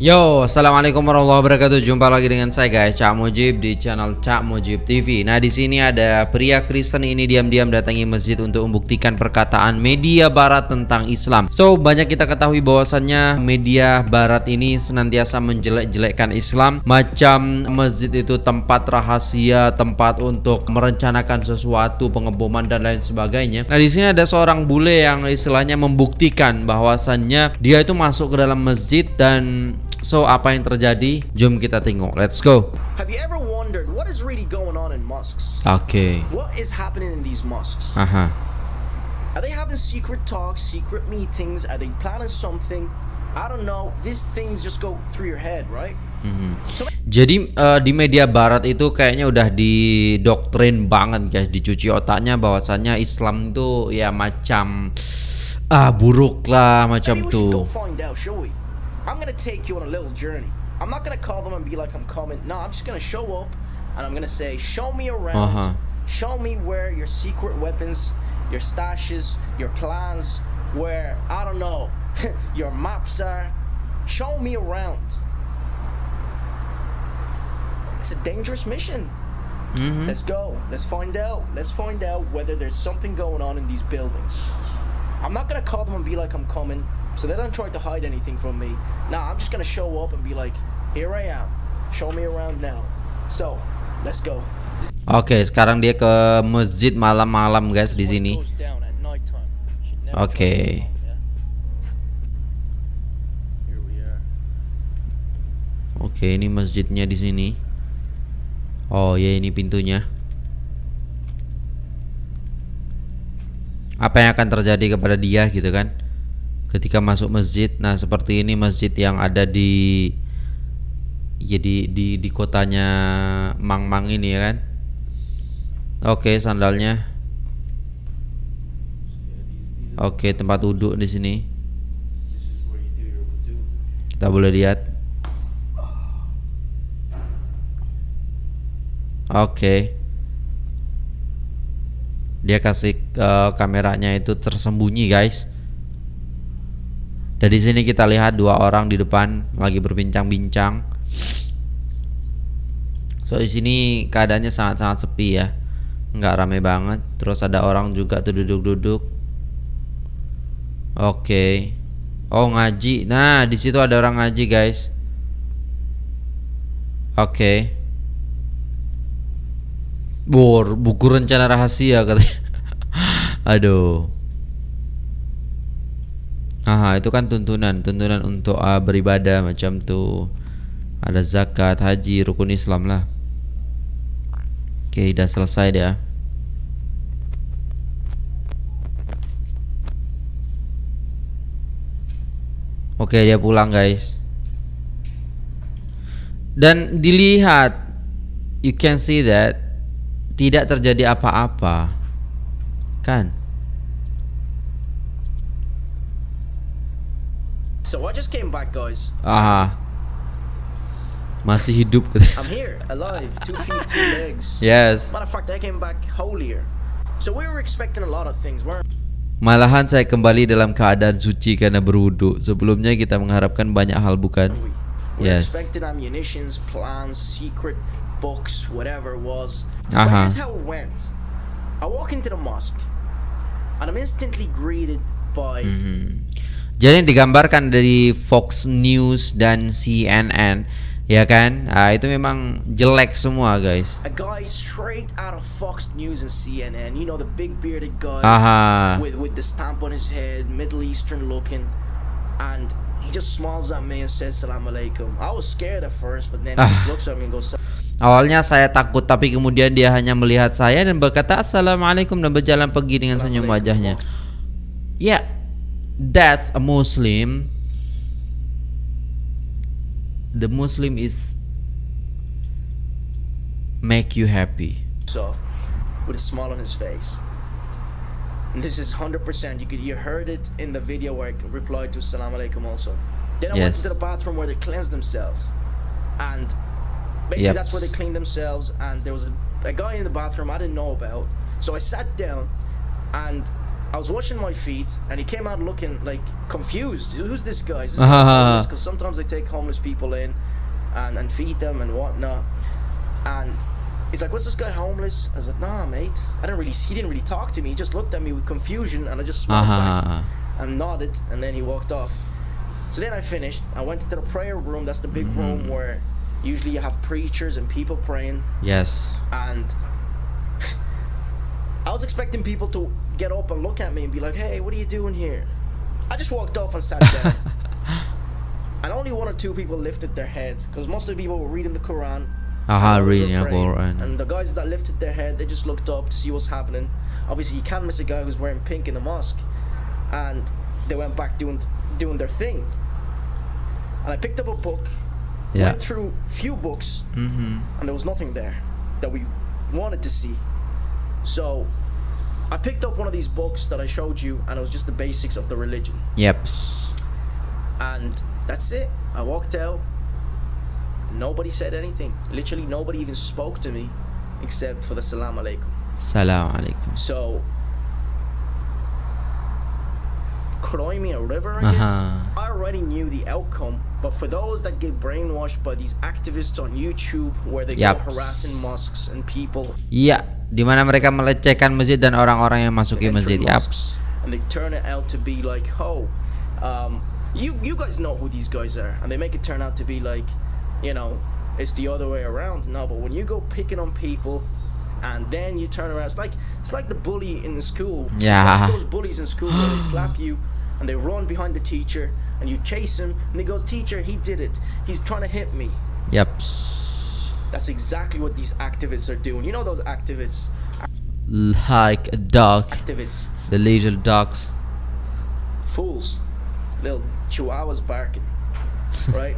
Yo, assalamualaikum warahmatullahi wabarakatuh. Jumpa lagi dengan saya guys, Cak Mujib di channel Cak Mujib TV. Nah di sini ada pria Kristen ini diam-diam datangi masjid untuk membuktikan perkataan media Barat tentang Islam. So banyak kita ketahui bahwasannya media Barat ini senantiasa menjelek-jelekkan Islam, macam masjid itu tempat rahasia, tempat untuk merencanakan sesuatu, pengeboman dan lain sebagainya. Nah di sini ada seorang bule yang istilahnya membuktikan bahwasannya dia itu masuk ke dalam masjid dan So apa yang terjadi? Jom kita tengok. Let's go. Have you ever wondered what is really going on in mosques? Oke. Okay. What is happening in these mosques? Aha. Are they having secret talks, secret meetings? Are they planning something? I don't know. These things just go through your head, right? Mm -hmm. so, Jadi uh, di media barat itu kayaknya udah didoktrin banget guys, dicuci otaknya bahwasannya Islam itu ya macam ah buruk lah macam tuh. I'm gonna take you on a little journey. I'm not gonna call them and be like I'm coming. No, I'm just gonna show up and I'm gonna say, show me around. Uh -huh. Show me where your secret weapons, your stashes, your plans, where I don't know, your maps are. Show me around. It's a dangerous mission. Mm -hmm. Let's go. Let's find out. Let's find out whether there's something going on in these buildings. I'm not gonna call them and be like I'm coming. So they don't try to hide anything from me. Nah, I'm just gonna show up and be like, here I am. Show me around now. So, let's go. Oke, okay, sekarang dia ke masjid malam-malam guys di sini. Oke. Okay. Oke, okay, ini masjidnya di sini. Oh, ya ini pintunya. Apa yang akan terjadi kepada dia gitu kan? Ketika masuk masjid. Nah, seperti ini masjid yang ada di jadi ya di di kotanya Mang-Mang ini ya kan. Oke, sandalnya. Oke, tempat duduk di sini. Kita boleh lihat. Oke. Dia kasih uh, kameranya itu tersembunyi, guys. Dan di sini kita lihat dua orang di depan lagi berbincang-bincang. So di sini keadaannya sangat-sangat sepi ya, nggak rame banget. Terus ada orang juga tuh duduk-duduk. Oke. Okay. Oh ngaji. Nah di situ ada orang ngaji guys. Oke. Okay. Bor, buku rencana rahasia katanya. Aduh. Aha, itu kan tuntunan, tuntunan untuk uh, beribadah macam tu. Ada zakat, haji, rukun Islam lah. Oke, okay, udah selesai dia. Oke, okay, dia pulang, guys. Dan dilihat you can see that tidak terjadi apa-apa. Kan? So I just came back, guys. Aha. Masih hidup. I'm here, alive, two feet, two legs. Yes. Matter of fact, I came back holier. So we were expecting a lot of things, weren't Malahan saya kembali dalam keadaan suci karena berwudu. Sebelumnya kita mengharapkan banyak hal bukan? We yes. expecting ammunitions, plans, secret books, whatever it was. Aha. But here's how it went. I walk into the mosque and I'm instantly greeted by mm -hmm. Jadi digambarkan dari Fox News dan CNN ya kan nah, itu memang jelek semua guys a guy straight out of Fox News and CNN you know the big bearded guy Aha. with with the stamp on his head Middle Eastern looking and he just smiles at me and says salam alaikum I was scared at first but then ah. he looks at me and goes Awalnya saya takut tapi kemudian dia hanya melihat saya dan berkata assalamualaikum dan berjalan pergi dengan senyum wajahnya. Ya, that's a Muslim, the Muslim is make you happy. So, with a smile on his face. And this is 100%. You could you heard it in the video where I replied to Salam Alaikum also. Then I yes. went to the bathroom where they cleanse themselves. And basically yep. that's where they clean themselves. And there was a, a guy in the bathroom I didn't know about. So I sat down and I was washing my feet, and he came out looking like confused. Who's this guy? Because uh-huh. sometimes they take homeless people in, and, and feed them and whatnot. And he's like, "What's this guy homeless?" I was like, "Nah, mate. I didn't really. He didn't really talk to me. He just looked at me with confusion, and I just smiled back Aha. and nodded, and then he walked off. So then I finished. I went into the prayer room. That's the big mm-hmm. room where usually you have preachers and people praying. Yes. And I was expecting people to get up and look at me and be like, "Hey, what are you doing here?" I just walked off and sat down. and only one or two people lifted their heads because most of the people were reading the Quran. Aha, reading a praying. Quran. And the guys that lifted their head, they just looked up to see what's happening. Obviously, you can't miss a guy who's wearing pink in the mosque. And they went back doing doing their thing. And I picked up a book, Yeah. went through few books, Mhm. and there was nothing there that we wanted to see. So I picked up one of these books that I showed you, and it was just the basics of the religion. Yep. And that's it. I walked out. Nobody said anything. Literally, nobody even spoke to me except for the salam alaikum. Salam alaikum. So, Crimea River, I guess. Uh-huh. I already knew the outcome, but for those that get brainwashed by these activists on YouTube where they Yup. go harassing mosques and people Iya, di mana mereka melecehkan masjid dan orang-orang yang masuki masjid. mosques, and they turn it out to be like, oh, um, you you guys know who these guys are, and they make it turn out to be like, you know, it's the other way around. No, but when you go picking on people, and then you turn around, it's like it's like the bully in the school. Yeah. like those bullies in school where they slap you and they run behind the teacher and you chase him and he goes, teacher, he did it. He's trying to hit me. yep That's exactly what these activists are doing. You know those activists, Like a dog. activists. The little dogs. fools, little chihuahuas barking, right?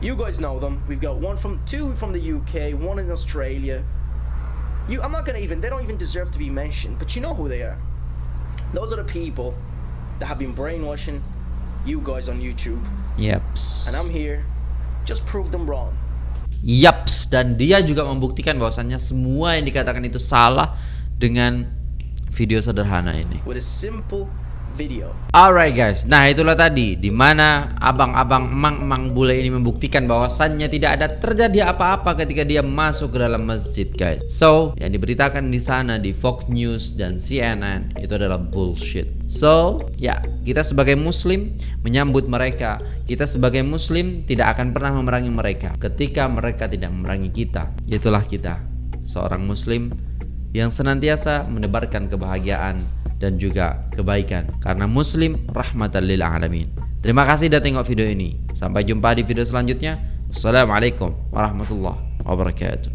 You guys know them. We've got one from two from the UK, one in Australia. You, I'm not gonna even. They don't even deserve to be mentioned, but you know who they are. Those are the people that have been brainwashing you guys on YouTube, Yaps. and I'm here. Just prove them wrong. Yaps dan dia juga membuktikan bahwasannya semua yang dikatakan itu salah dengan video sederhana ini. with a simple video. Alright guys, nah itulah tadi di mana abang-abang emang-emang bule ini membuktikan bahwasannya tidak ada terjadi apa-apa ketika dia masuk ke dalam masjid guys. So yang diberitakan di sana di Fox News dan CNN itu adalah bullshit. So ya kita sebagai Muslim menyambut mereka. Kita sebagai Muslim tidak akan pernah memerangi mereka ketika mereka tidak memerangi kita. Itulah kita seorang Muslim yang senantiasa menebarkan kebahagiaan dan juga kebaikan karena muslim rahmatan lil alamin. Terima kasih sudah tengok video ini. Sampai jumpa di video selanjutnya. Wassalamualaikum warahmatullahi wabarakatuh.